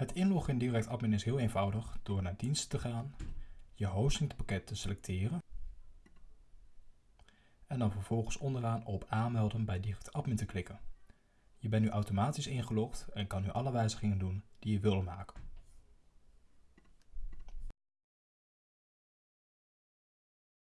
Het inloggen in Direct Admin is heel eenvoudig door naar diensten te gaan, je hostingpakket te selecteren en dan vervolgens onderaan op aanmelden bij Direct Admin te klikken. Je bent nu automatisch ingelogd en kan nu alle wijzigingen doen die je wil maken.